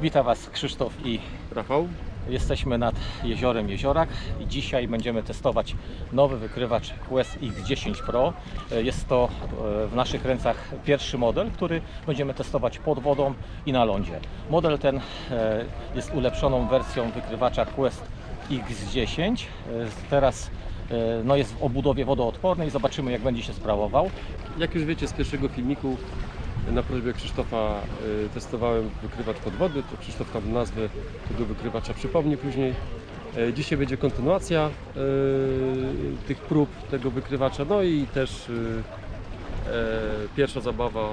Witam Was Krzysztof i Rafał? jesteśmy nad jeziorem Jeziorak i dzisiaj będziemy testować nowy wykrywacz Quest X10 Pro. Jest to e, w naszych rękach pierwszy model, który będziemy testować pod wodą i na lądzie. Model ten e, jest ulepszoną wersją wykrywacza Quest X10. E, Teraz e, no jest w obudowie wodoodpornej, zobaczymy jak będzie się sprawował. Jak już wiecie z pierwszego filmiku na prośbę Krzysztofa y, testowałem wykrywacz pod wody, to Krzysztof tam nazwę tego wykrywacza przypomni później. E, Dzisiaj będzie kontynuacja y, tych prób tego wykrywacza, no i też y, e, pierwsza zabawa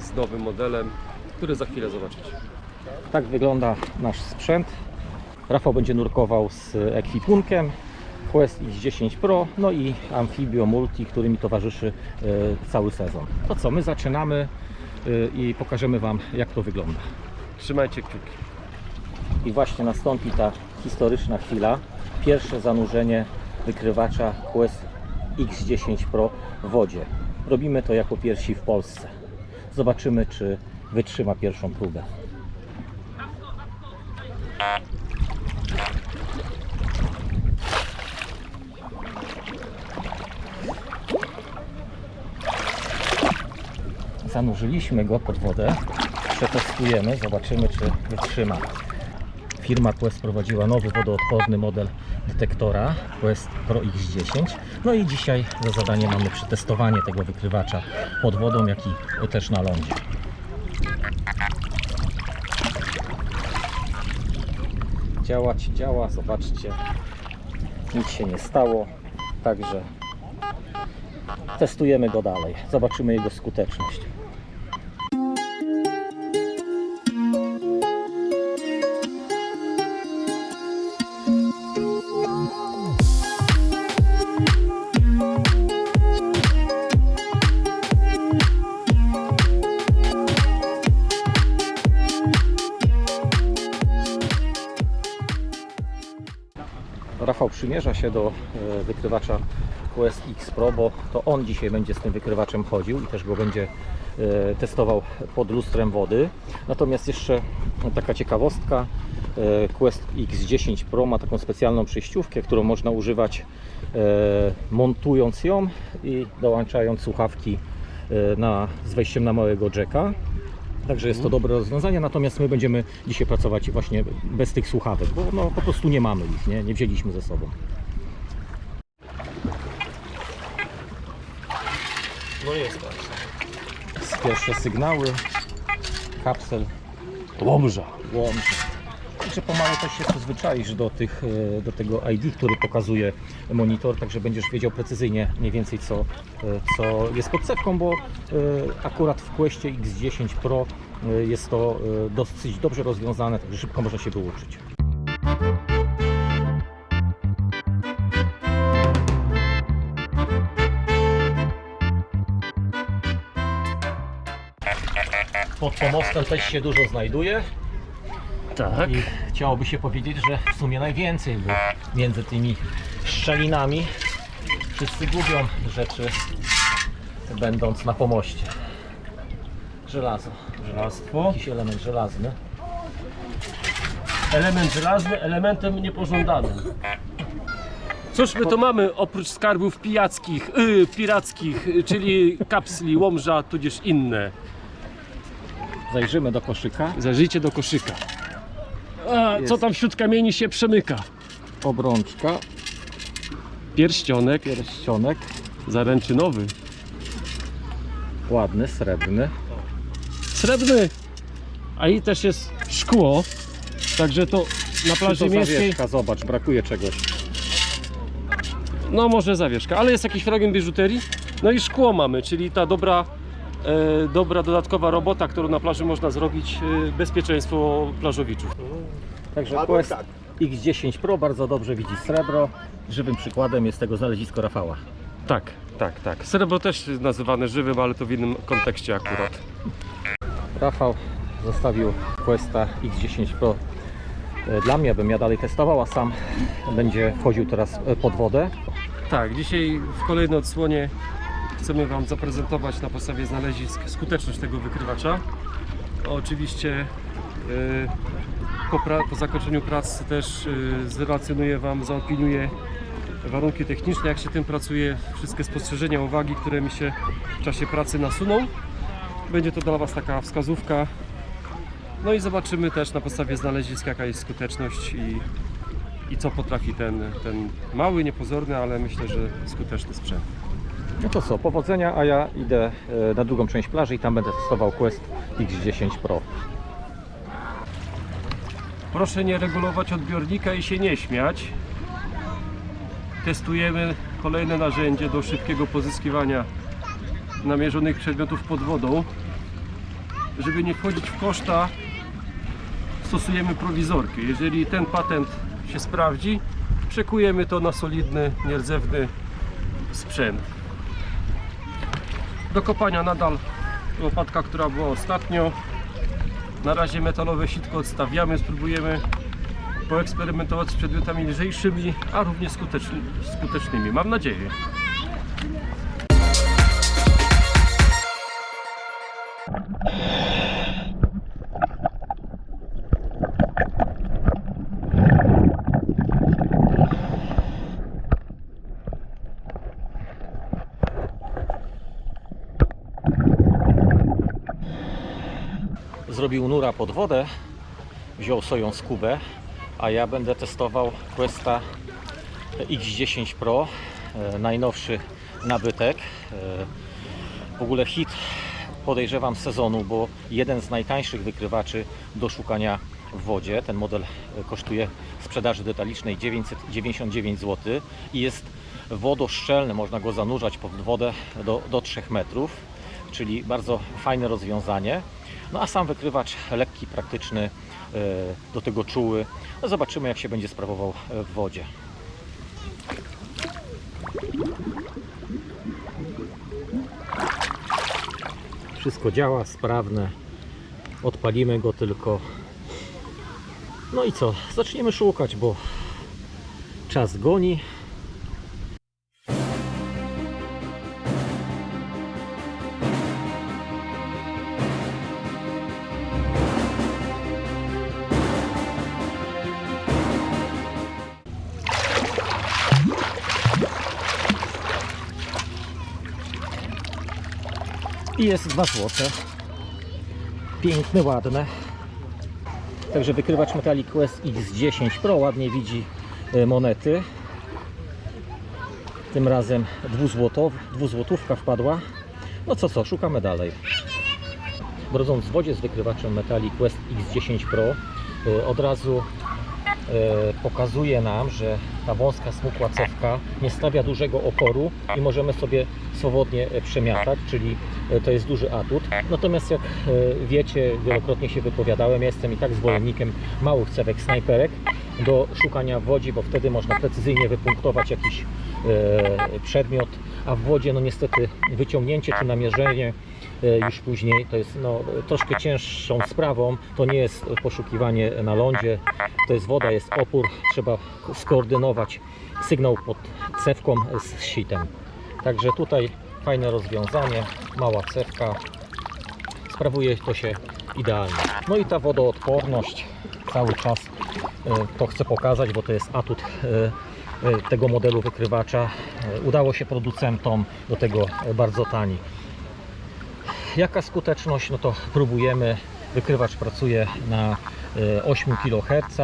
z nowym modelem, który za chwilę zobaczycie. Tak wygląda nasz sprzęt. Rafał będzie nurkował z ekwipunkiem Quest X10 Pro, no i Amphibio Multi, który mi towarzyszy e, cały sezon. To co, my zaczynamy e, i pokażemy Wam jak to wygląda. Trzymajcie kciuki. I właśnie nastąpi ta historyczna chwila. Pierwsze zanurzenie wykrywacza Quest X10 Pro w wodzie. Robimy to jako pierwsi w Polsce. Zobaczymy, czy wytrzyma pierwszą próbę. Zanurzyliśmy go pod wodę. Przetestujemy, zobaczymy, czy wytrzyma. Firma Quest prowadziła nowy wodoodporny model detektora Quest Pro X10. No i dzisiaj za zadanie mamy przetestowanie tego wykrywacza pod wodą, jak i też na lądzie. Działać działa, zobaczcie. Nic się nie stało, także testujemy go dalej. Zobaczymy jego skuteczność. Rafał przymierza się do e, wykrywacza Quest X Pro, bo to on dzisiaj będzie z tym wykrywaczem chodził i też go będzie e, testował pod lustrem wody. Natomiast jeszcze taka ciekawostka, e, Quest X10 Pro ma taką specjalną przejściówkę, którą można używać montując ją i dołączając słuchawki na, z wejściem na małego jacka. Także jest to dobre rozwiązanie, natomiast my będziemy dzisiaj pracować właśnie bez tych słuchawek, bo no, po prostu nie mamy ich, nie, nie wzięliśmy ze sobą. No jest tak. Pierwsze sygnały, kapsel, Łomża. Łącz. Także pomału też się przyzwyczaisz do, tych, e, do tego ID, który pokazuje monitor, także będziesz wiedział precyzyjnie mniej więcej co, e, co jest pod cewką, bo e, akurat w Questie X10 Pro jest to dosyć dobrze rozwiązane, także szybko można się wyuczyć. Pod pomostem też się dużo znajduje. Tak. I chciałoby się powiedzieć, że w sumie najwięcej, bo między tymi szczelinami wszyscy gubią rzeczy, będąc na pomoście. Żelazo, Żelastwo. jakiś element żelazny. Element żelazny elementem niepożądanym. Cóż my to mamy oprócz skarbów pijackich, yy, pirackich, czyli kapsli, łomża, tudzież inne. Zajrzymy do koszyka. Zajrzyjcie do koszyka. A, co tam wśród kamieni się przemyka? Obrączka, Pierścionek pierścionek, zaręczynowy. ładny, srebrny. Srebrny. A i też jest szkło. Także to na plaży to miejskiej. zawieszka? Zobacz, brakuje czegoś. No może zawieszka, ale jest jakiś fragment biżuterii. No i szkło mamy, czyli ta dobra, dobra dodatkowa robota, którą na plaży można zrobić, e, bezpieczeństwo plażowiczów. Także Quest X10 Pro bardzo dobrze widzi srebro. Żywym przykładem jest tego znalezisko Rafała. Tak, tak, tak. Srebro też jest nazywane żywym, ale to w innym kontekście akurat. Rafał zostawił Questa X10 Pro e, dla mnie, abym ja dalej testował, a sam będzie wchodził teraz e, pod wodę. Tak, dzisiaj w kolejnej odsłonie chcemy Wam zaprezentować na podstawie znalezisk skuteczność tego wykrywacza. Oczywiście Po, pra- po zakończeniu prac też y, zrelacjonuję Wam, zaopiniuję warunki techniczne, jak się tym pracuje, wszystkie spostrzeżenia, uwagi, które mi się w czasie pracy nasuną. Będzie to dla Was taka wskazówka. No i zobaczymy też na podstawie znalezisk, jaka jest skuteczność i, i co potrafi ten, ten mały, niepozorny, ale myślę, że skuteczny sprzęt. No to co, powodzenia, a ja idę e, na drugą część plaży i tam będę testował Quest X10 Pro. Proszę nie regulować odbiornika i się nie śmiać. Testujemy kolejne narzędzie do szybkiego pozyskiwania namierzonych przedmiotów pod wodą. Żeby nie wchodzić w koszta, stosujemy prowizorkę. Jeżeli ten patent się sprawdzi, przekujemy to na solidny, nierdzewny sprzęt. Do kopania nadal łopatka, która była ostatnio. Na razie metalowe sitko odstawiamy, spróbujemy poeksperymentować z przedmiotami lżejszymi, a równie skuteczny, skutecznymi. Mam nadzieję. Zrobił nura pod wodę, wziął swoją skubę, a ja będę testował Questa X10 Pro, e, najnowszy nabytek. E, W ogóle hit podejrzewam sezonu, bo jeden z najtańszych wykrywaczy do szukania w wodzie. Ten model kosztuje w sprzedaży detalicznej 999 zł i jest wodoszczelny, można go zanurzać pod wodę do, do 3 metrów, czyli bardzo fajne rozwiązanie. No a sam wykrywacz lekki, praktyczny, e, do tego czuły. No zobaczymy jak się będzie sprawował e, w wodzie. Wszystko działa, sprawne. Odpalimy go tylko. No i co? Zaczniemy szukać, bo czas goni. I jest 2 złote. Piękne, ładne. Także wykrywacz Metallic Quest X10 Pro ładnie widzi e, monety. Tym razem dwuzłotow, dwuzłotówka wpadła. No co co, szukamy dalej. Brodząc w wodzie z wykrywaczem Metallic Quest X10 Pro e, od razu pokazuje nam, że ta wąska smukła cewka nie stawia dużego oporu i możemy sobie swobodnie e, przemiatać, czyli e, to jest duży atut. Natomiast jak e, wiecie, wielokrotnie się wypowiadałem, jestem i tak zwolennikiem małych cewek snajperek do szukania w wodzie, bo wtedy można precyzyjnie wypunktować jakiś e, przedmiot, a w wodzie no niestety wyciągnięcie czy namierzenie e, już później to jest no, troszkę cięższą sprawą. To nie jest poszukiwanie na lądzie, to jest woda, jest opór, trzeba skoordynować sygnał pod cewką z sitem. Także tutaj fajne rozwiązanie, mała cewka, sprawuje to się idealnie. No i ta wodoodporność cały czas e, to chcę pokazać, bo to jest atut e, e, tego modelu wykrywacza. E, Udało się producentom do tego e, bardzo tani. Jaka skuteczność? No to próbujemy. Wykrywacz pracuje na e, 8 kHz,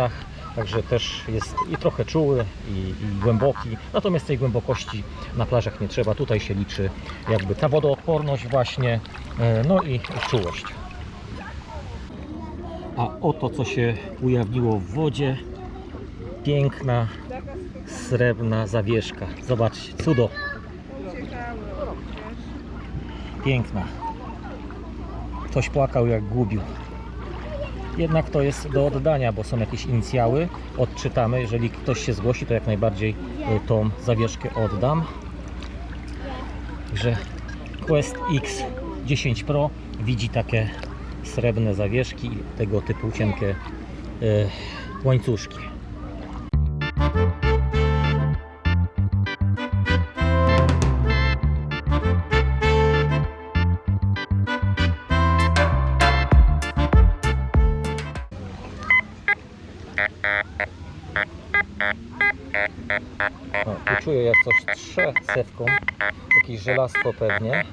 także też jest i trochę czuły i, i głęboki. Natomiast tej głębokości na plażach nie trzeba. Tutaj się liczy jakby ta wodoodporność właśnie, e, no i czułość. A oto co się ujawniło w wodzie. Piękna, srebrna zawieszka. Zobaczcie, cudo. Piękna. Ktoś płakał jak gubił. Jednak to jest do oddania, bo są jakieś inicjały. Odczytamy. Jeżeli ktoś się zgłosi, to jak najbardziej y, tą zawieszkę oddam. Także Quest X 10 Pro widzi takie srebrne zawieszki i tego typu cienkie y, łańcuszki. O, tu czuję jak coś trze sewką, jakieś żelastwo pewnie,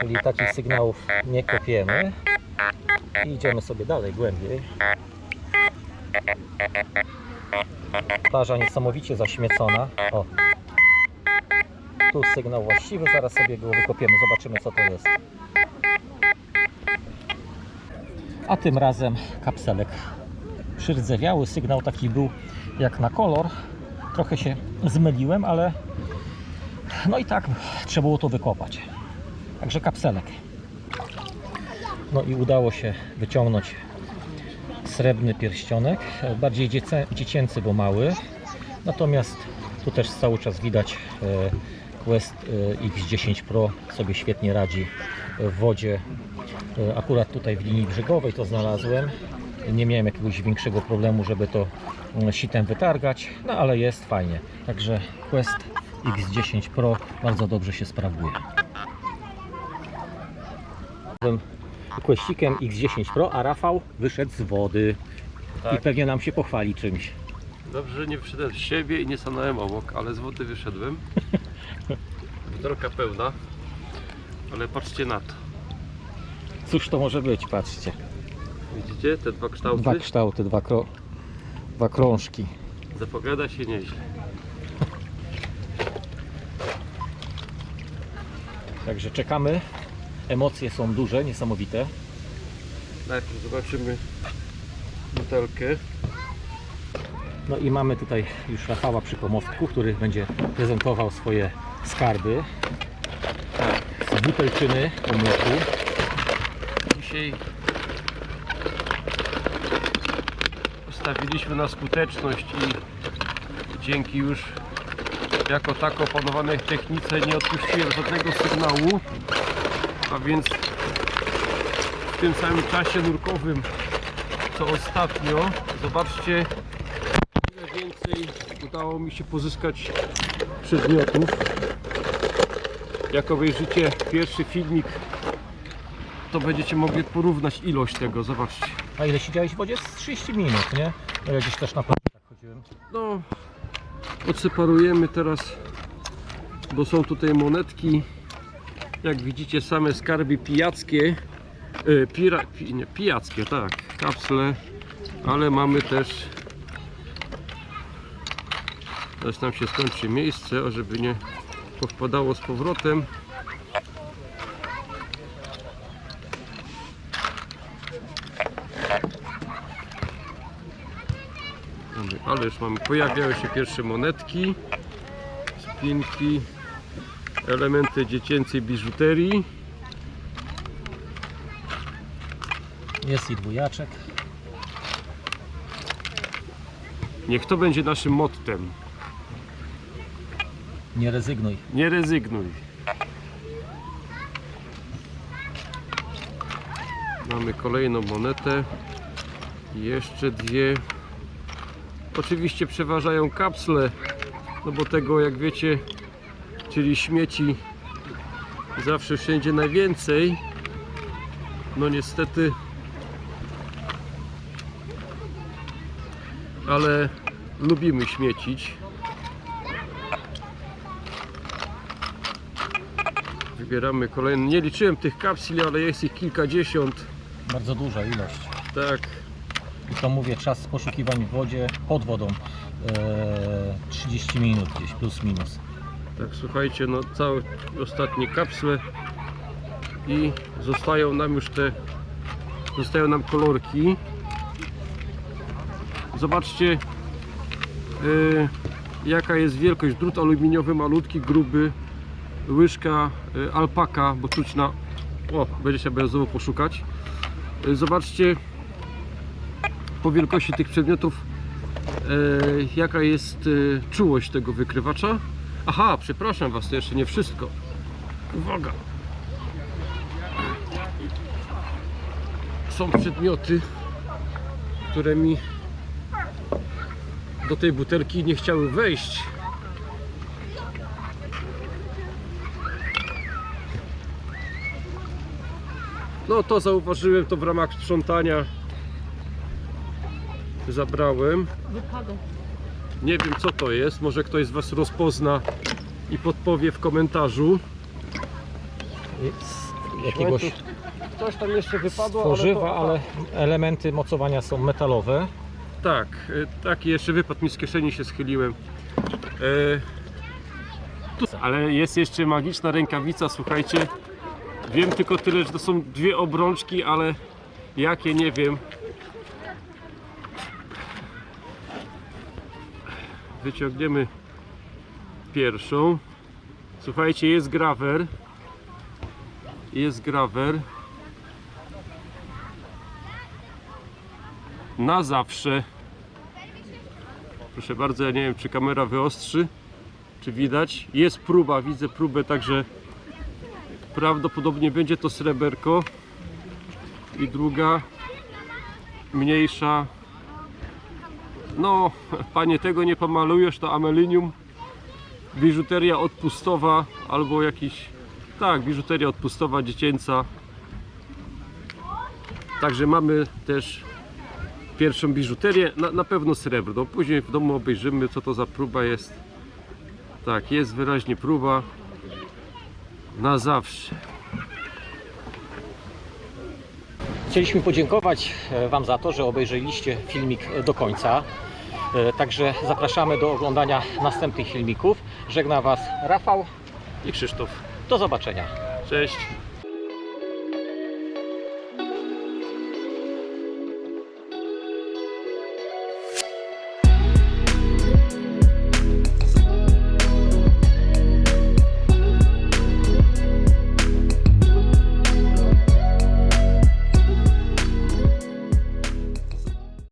czyli takich sygnałów nie kopiemy i idziemy sobie dalej, głębiej. Plaża niesamowicie zaśmiecona. O. Tu sygnał właściwy, zaraz sobie go wykopiemy, zobaczymy co to jest. A tym razem kapselek przyrdzewiały. Sygnał taki był jak na kolor. Trochę się zmyliłem, ale no i tak trzeba było to wykopać. Także kapselek. No i udało się wyciągnąć srebrny pierścionek, bardziej dziecięcy, bo mały. Natomiast tu też cały czas widać e, Quest e, X10 Pro sobie świetnie radzi w wodzie. E, Akurat tutaj w linii brzegowej to znalazłem. Nie miałem jakiegoś większego problemu, żeby to mm, sitem wytargać, no ale jest fajnie. Także Quest X10 Pro bardzo dobrze się sprawuje. Questikiem X10 Pro, a Rafał wyszedł z wody i Tak. pewnie nam się pochwali czymś. Dobrze, że nie wyszedłem z siebie i nie stanąłem obok, ale z wody wyszedłem. Butelka pełna, ale patrzcie na to. Cóż to może być, patrzcie. Widzicie te dwa kształty? Dwa kształty, dwa, kro... dwa krążki. Zapowiada się nieźle. Także czekamy. Emocje są duże, niesamowite. Najpierw zobaczymy butelkę. No i mamy tutaj już Rafała przy pomostku, który będzie prezentował swoje skarby z butelczyny pomiotu. Dzisiaj postawiliśmy na skuteczność i dzięki już jako tak opanowanej technice nie odpuściłem żadnego sygnału, a więc w tym samym czasie nurkowym co ostatnio, zobaczcie ile więcej udało mi się pozyskać przedmiotów. Jak obejrzycie pierwszy filmik to będziecie mogli porównać ilość tego, zobaczcie. A ile siedziałeś w wodzie? Z 30 minut, nie? No ja gdzieś też na plaży tak chodziłem. No, odseparujemy teraz, bo są tutaj monetki, jak widzicie same skarby pijackie, e, pira, pi, nie, pijackie, tak, kapsle, ale mamy też, teraz nam się skończy miejsce, żeby nie powpadało z powrotem, Mamy, ale już mamy, pojawiają się pierwsze monetki, spinki, elementy dziecięcej biżuterii. Jest i dwójaczek. Niech to będzie naszym mottem. Nie rezygnuj. Nie rezygnuj. Mamy kolejną monetę. I Jeszcze dwie. Oczywiście przeważają kapsle, no bo tego jak wiecie, czyli śmieci zawsze wszędzie najwięcej. No niestety ale lubimy śmiecić. Wybieramy kolejny. Nie liczyłem tych kapsli, ale jest ich kilkadziesiąt. Bardzo duża ilość. Tak, To mówię, czas poszukiwań w wodzie, pod wodą. e, 30 minut gdzieś, plus minus. tak, słuchajcie, no całe ostatnie kapsle i zostają nam już te zostają nam kolorki. Zobaczcie y, jaka jest wielkość. Drut aluminiowy, malutki, gruby, łyżka y, alpaka, bo czuć na o, będzie się benzowo poszukać. Y, zobaczcie po wielkości tych przedmiotów y, jaka jest y, czułość tego wykrywacza. Aha, przepraszam Was, to jeszcze nie wszystko. Uwaga! Są przedmioty, które mi do tej butelki nie chciały wejść. No to zauważyłem to w ramach sprzątania. Zabrałem. Nie wiem co to jest, może ktoś z Was rozpozna i podpowie w komentarzu. Z jakiegoś Coś tam jeszcze wypadło, tworzywa, to- ale elementy mocowania są metalowe. Tak, y, taki jeszcze wypadł mi z kieszeni, się schyliłem. E, tu, ale jest jeszcze magiczna rękawica, słuchajcie. Wiem tylko tyle, że to są dwie obrączki, ale jakie nie wiem. Wyciągniemy pierwszą. Słuchajcie, jest grawer. Jest grawer. Na zawsze. Proszę bardzo, ja nie wiem czy kamera wyostrzy, czy widać. Jest próba, widzę próbę, także prawdopodobnie będzie to sreberko. I druga, mniejsza. No, panie, tego nie pomalujesz, to amelinium. Biżuteria odpustowa albo jakiś. Tak, biżuteria odpustowa, dziecięca. Także mamy też pierwszą biżuterię, na, na pewno srebrną. Później w domu obejrzymy, co to za próba jest. Tak, jest wyraźnie próba. Na zawsze. Chcieliśmy podziękować e, Wam za to, że obejrzeliście filmik do końca. E, Także zapraszamy do oglądania następnych filmików. Żegna Was Rafał. I Krzysztof. Do zobaczenia. Cześć.